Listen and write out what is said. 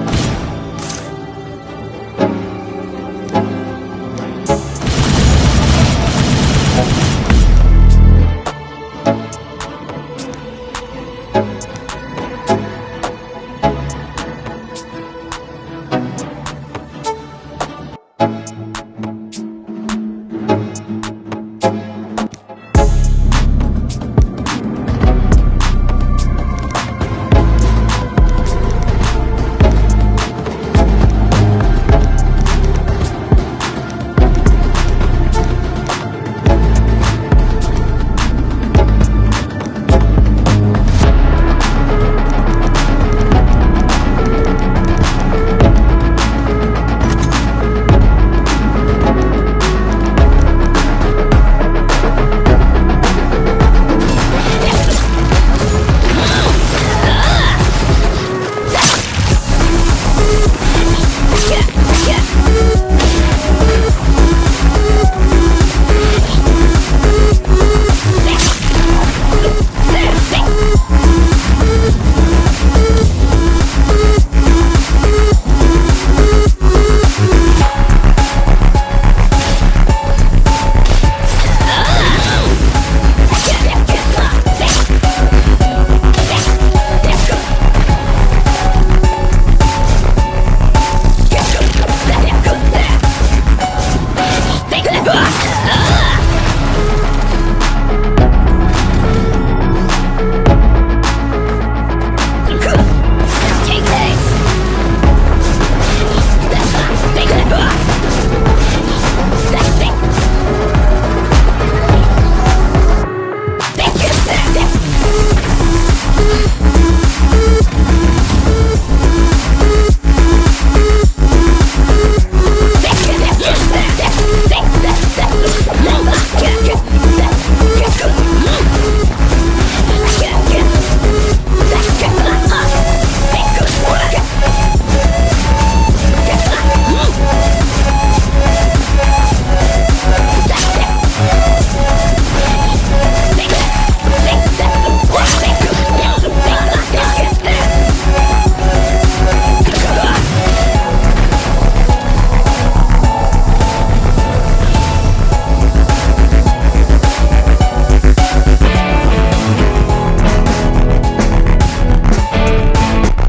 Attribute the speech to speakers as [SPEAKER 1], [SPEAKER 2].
[SPEAKER 1] you